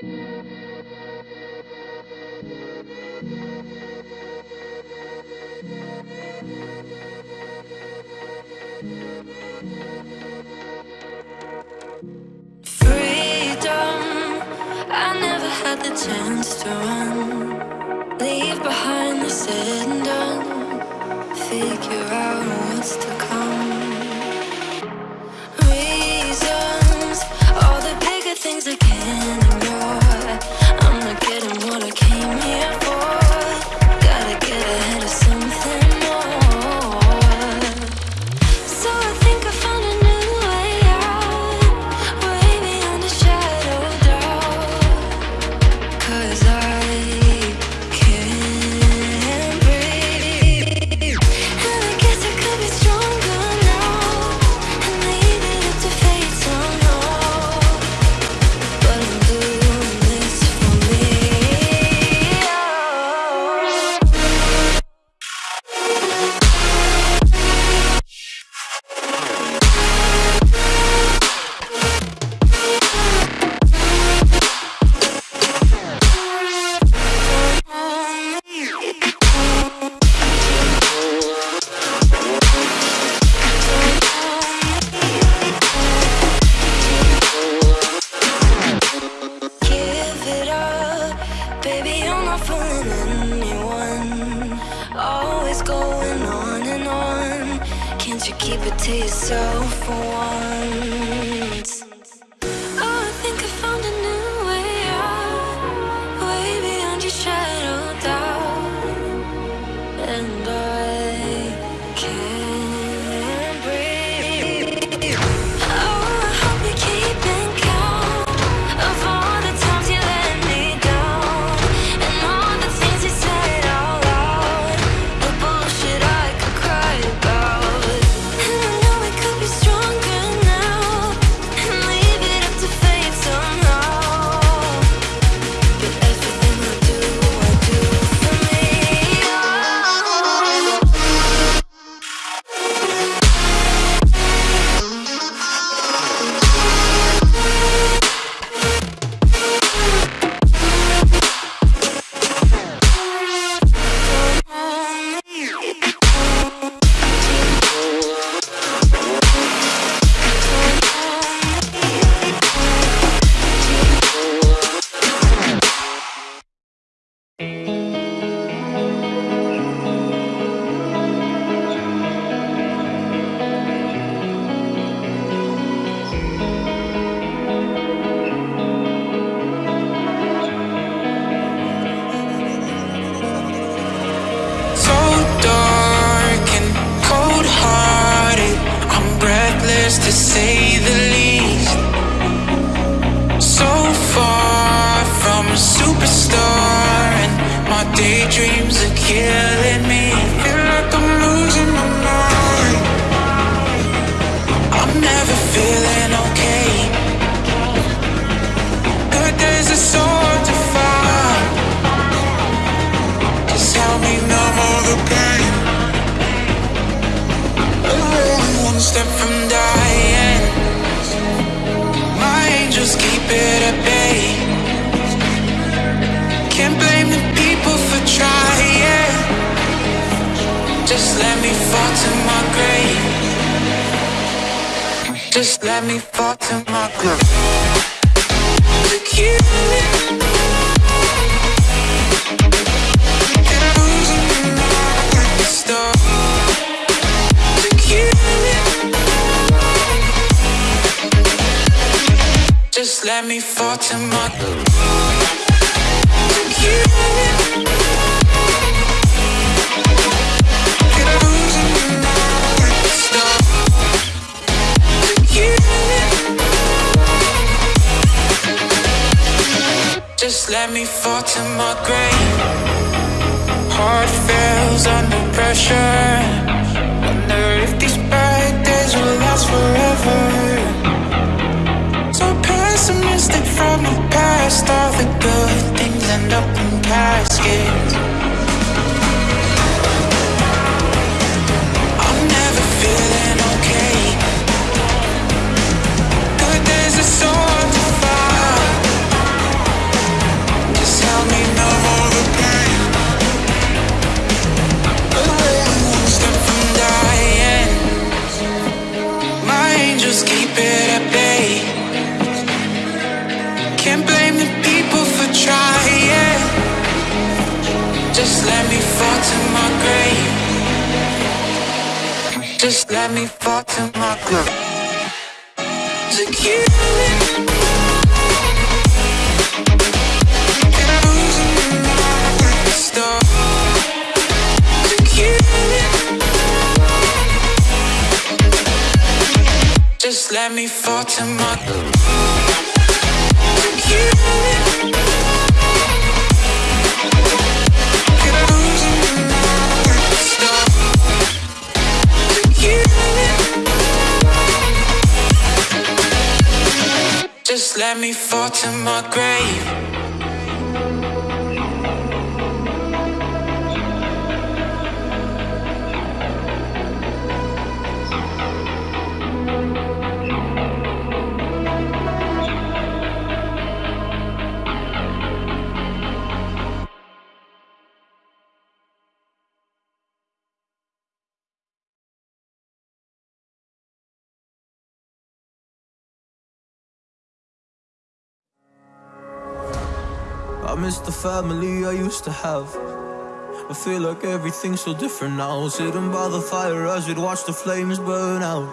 Freedom. I never had the chance to run. Leave behind the said and done. Figure out what's to come. Reasons, all the bigger things I can keep it to yourself for once step from dying. My angels keep it at bay. Can't blame the people for trying. Just let me fall to my grave. Just let me fall to my grave. Look you let me fall to my yeah. Just let me fall to my grave. Heart fails under pressure. Wonder if these bad days will last forever. from the past All the good things end up in caskets. Just let me fall to my. To kill Just let me fall to my Just let me fall to my grave miss the family I used to have. I feel like everything's so different now. Sitting by the fire as we'd watch the flames burn out.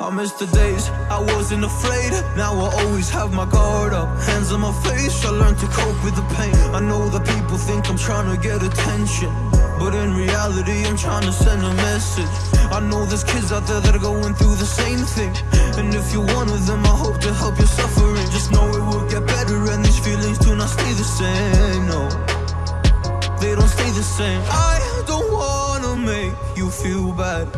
I miss the days I wasn't afraid. Now I always have my guard up. Hands on my face, I learned to cope with the pain. I know that people think I'm trying to get attention. But in reality, I'm trying to send a message. I know there's kids out there that are going through the same thing. And if you're one of them, I hope to help your suffering. Just know get better, and these feelings do not stay the same. No, they don't stay the same. I don't wanna make you feel bad,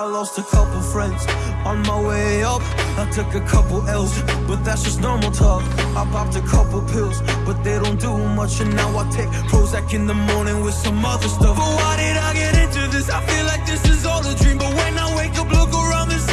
I lost a couple friends on my way up. I took a couple L's, but that's just normal talk. I popped a couple pills, but they don't do much. And now I take Prozac in the morning with some other stuff. But why did I get into this? I feel like this is all a dream. But when I wake up, look around, this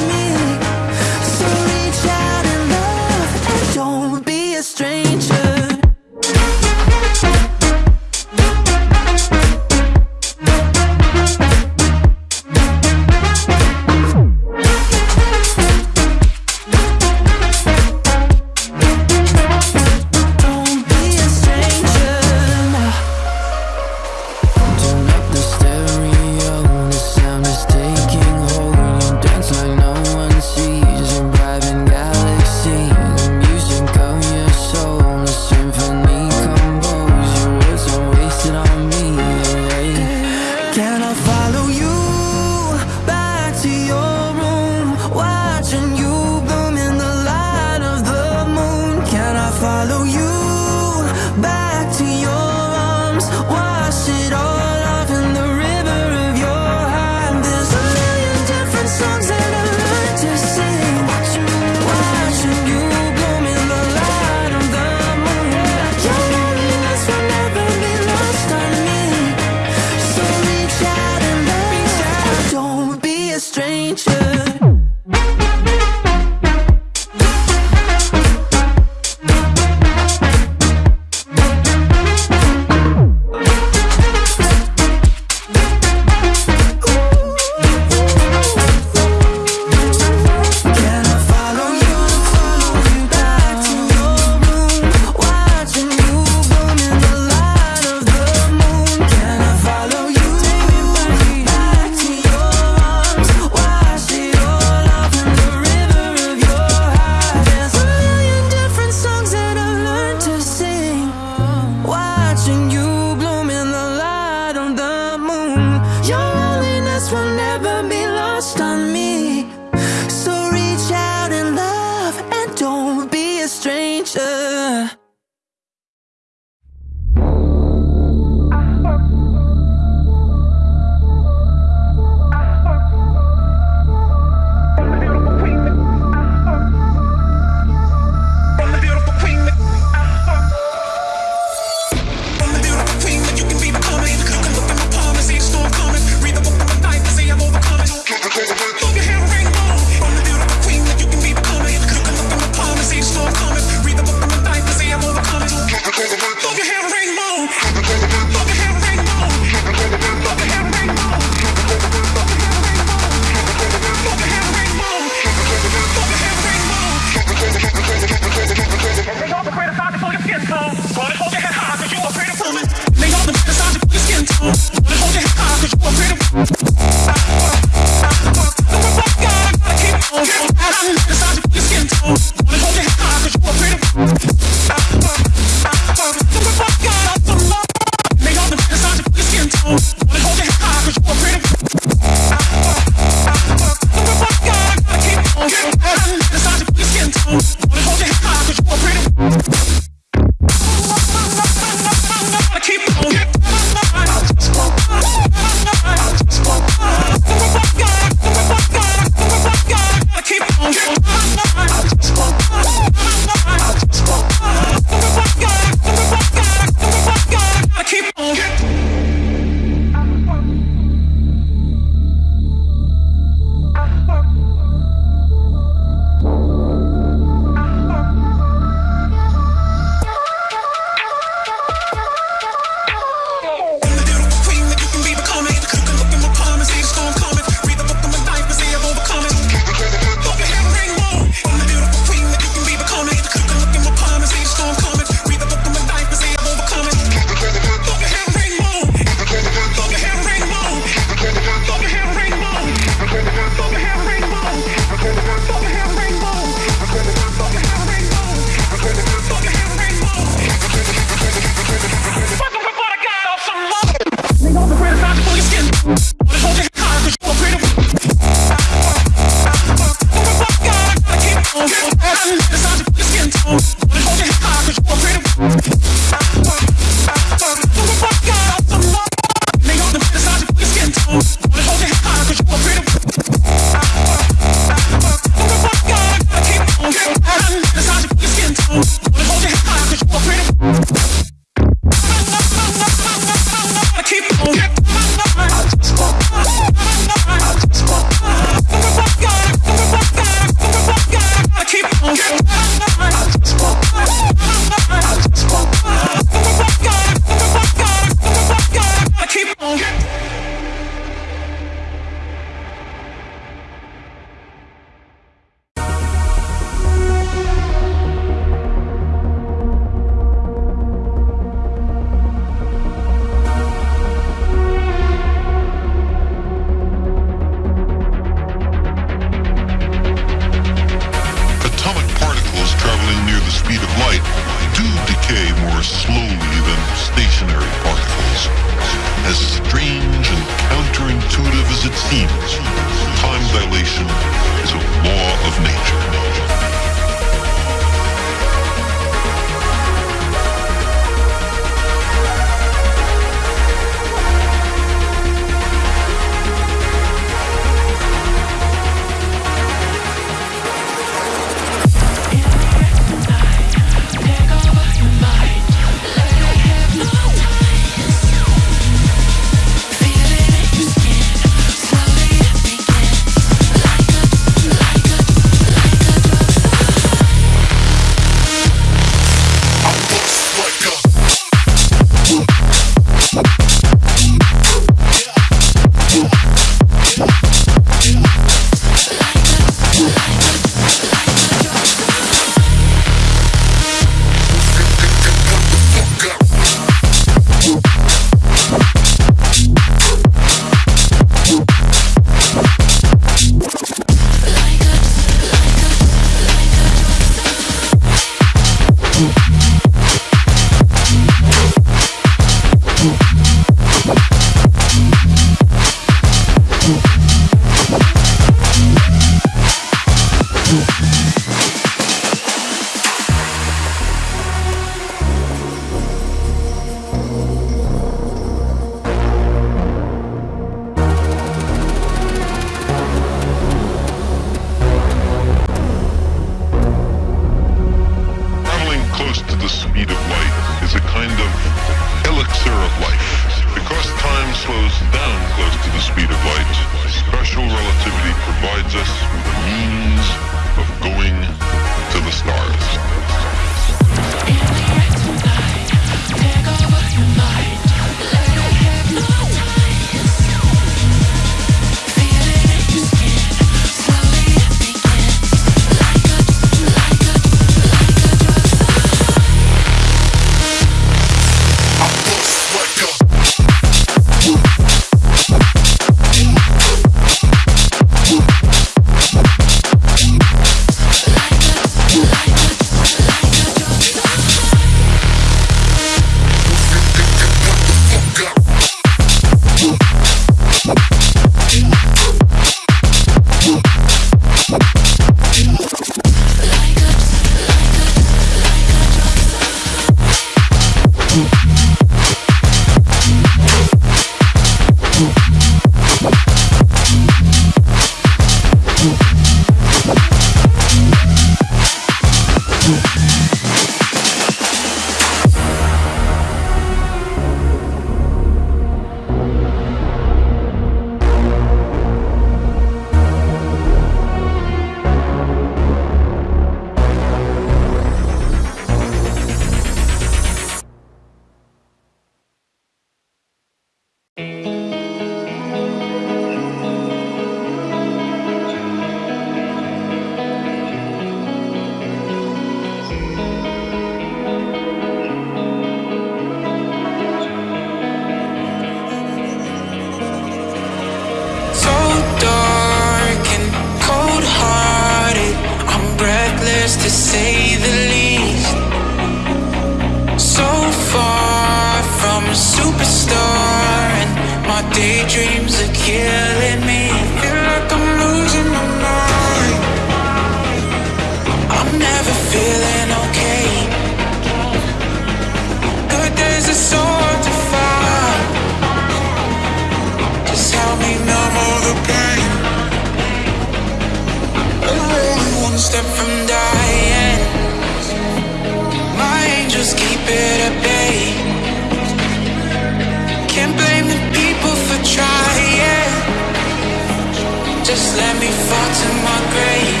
let me fall to my grave.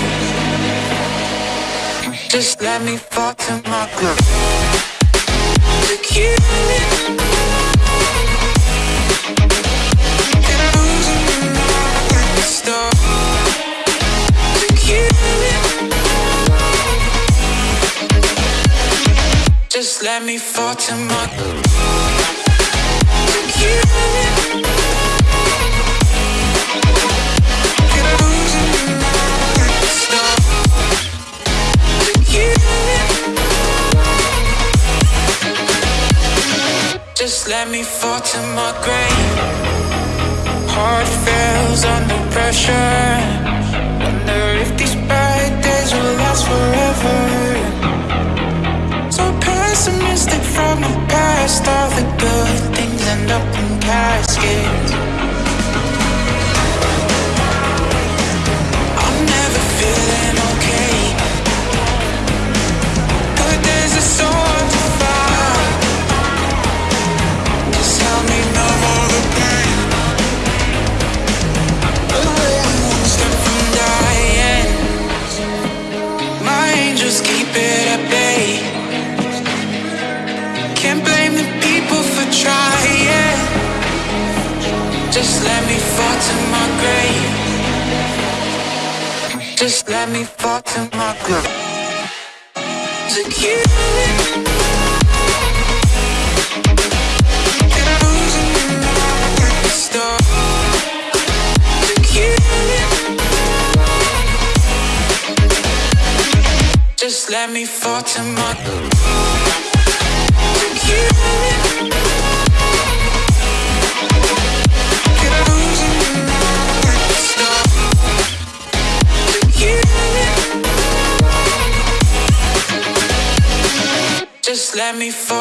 Just let me fall to my grave. Look you. Just let me fall to my grave. Me fall to my grave. Heart fails under pressure. Wonder if these bad days will last forever. So pessimistic from the past. All the good things end up in caskets. Let me fall to my grave. To you. Just let me fall to my Just let me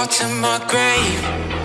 to my grave